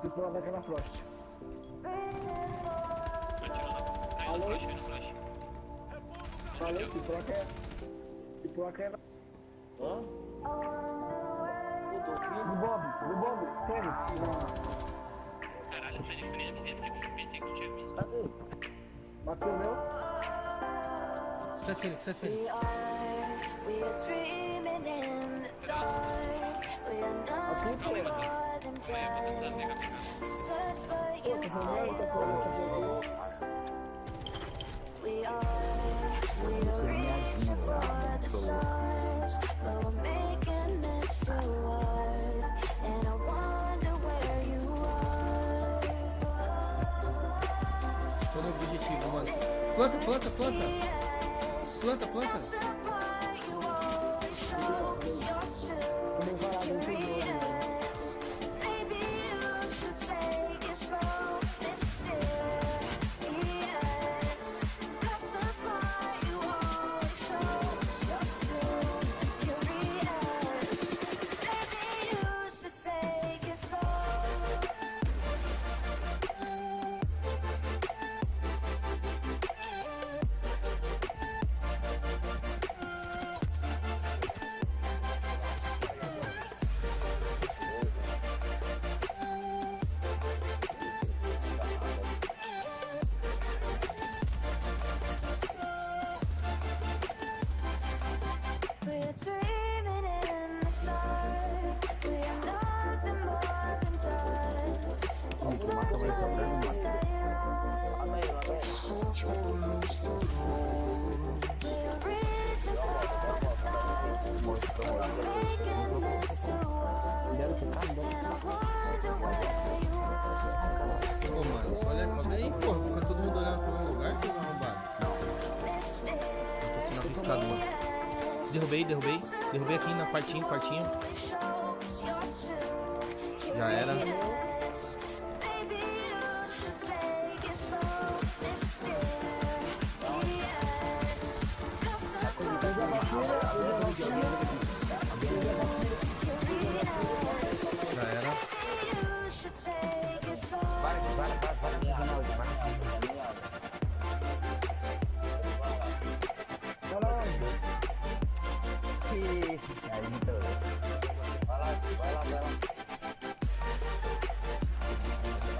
Se pular daquela Frost. Atirou na. Caiu no flash, caiu no flash. Falei, se pular que é... Se pular que é... Hã? Eu tô aqui. No Bob, no Bob, na... Caralho, Fênix, eu nem avisei porque eu pensei que tu tinha visto. Cadê? Bateu o meu. Sai, Fênix, sai, Fênix. Are dreaming Planta, planta, planta. Planta, planta yours. Derrubei, derrubei. Derrubei aqui na quartinho, quartinho. Já era.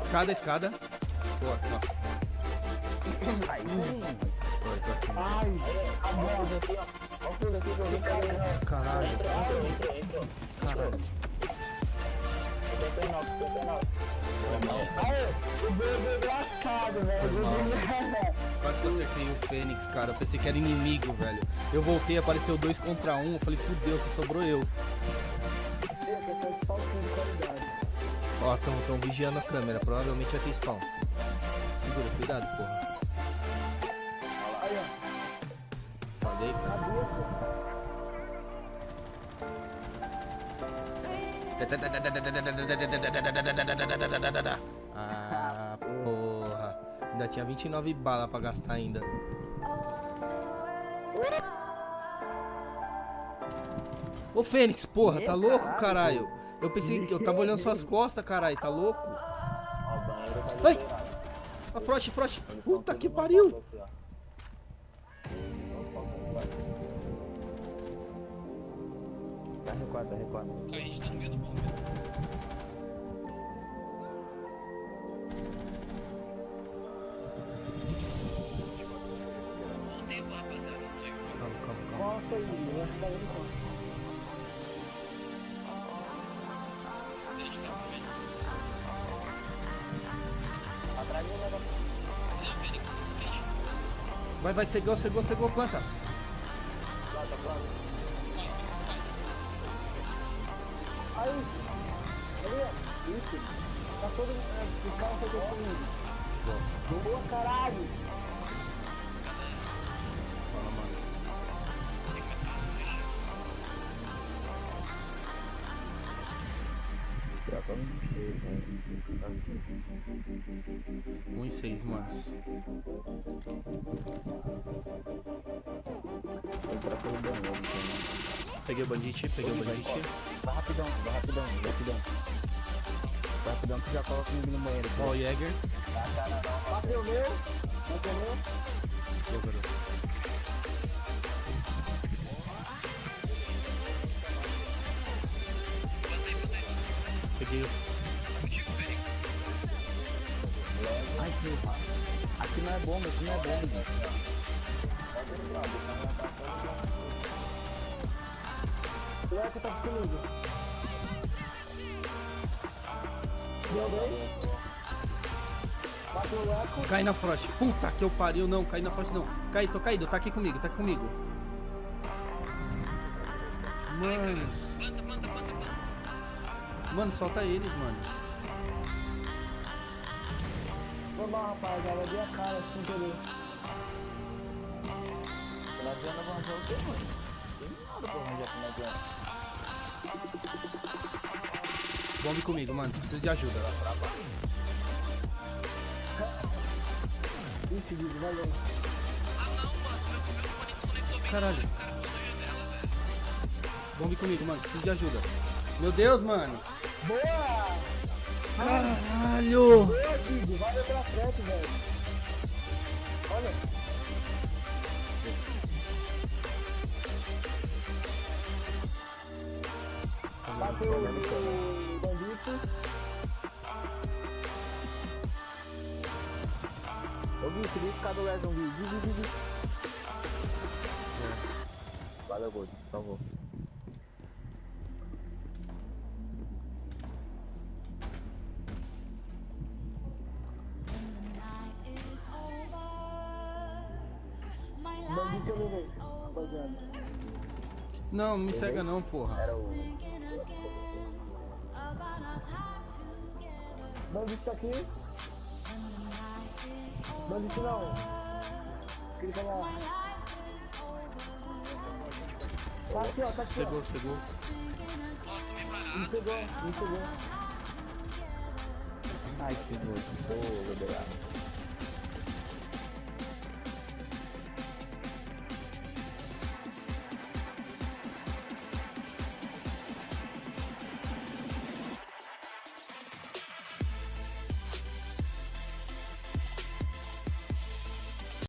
Escada, escada. Boa, nossa. Tô, tô aqui. Ai, o fundo aqui, ó. Olha o fundo aqui caindo. Caralho. Entrou, entrou, entrou. Caralho. 59, 59. Aê, o bebê engraçado, velho. Quase que eu acertei o Fênix, cara. Eu pensei que era inimigo, velho. Eu voltei, apareceu dois contra um. Eu falei, fudeu, só sobrou eu. Ó, tão, tão vigiando a câmera. Provavelmente vai ter spawn. Segura, cuidado, porra. Aí, ó, Falei, cara. Ah, porra. Ainda tinha 29 balas pra gastar ainda. Ô Fênix, porra, tá louco, caralho? Eu pensei que eu tava olhando suas costas, caralho, tá louco? Ai! A Frost, Frost! Eles Puta que pariu! Tá recuado, tá recuado. A gente tá no meio do bombe. Vai, vai, cegou, cegou, cegou, planta. Aí, ó, isso. Tá todo o cara foi comigo. Boa, caralho. Um e seis, manos. Peguei o bandite, peguei o bandite. Vai rapidão, vai rapidão, vai rapidão. Rapidão que já coloca comigo no banheiro. Ó, o Jäger. Bateu o meu. Bateu o meu. Boa, garoto. Peguei. Ai, que Aqui não é bomba, aqui não é bomba. O Leco tá comigo. Deu bem? Bateu o Leco. Cai na Frost. Puta que eu pariu, não. Cai na Frost, não. Cai, tô caído. Tá aqui comigo, tá aqui comigo. Manos. Planta, planta, planta, planta. Mano, solta eles, manos. Foi mal, rapaziada. Dei a cara sem querer. Não adianta avançar o quê, mano? Tem nada pra arranjar aqui na adianta. Bombe comigo, mano. Você precisa de ajuda. Ixi, Guido, valeu. Ah, não, mano. Meu, meu fone desconectou bem Caralho. Bombe comigo, mano. Você precisa de ajuda. Meu Deus, manos. Boa! Caralho. Boa, Guido. Valeu pela frente, velho. Olha. Bateu o bandito. Ô, Gui, queria ficar do Gui, Gui. Valeu, Gold. Salvou. Não, me cega não, porra. Era o. Bandito aqui. Bandito não. Clica lá. Tá aqui, ó, tá aqui, ó. Chegou, chegou. Me pegou, me pegou. Ai, que nojo. Ô, liberado.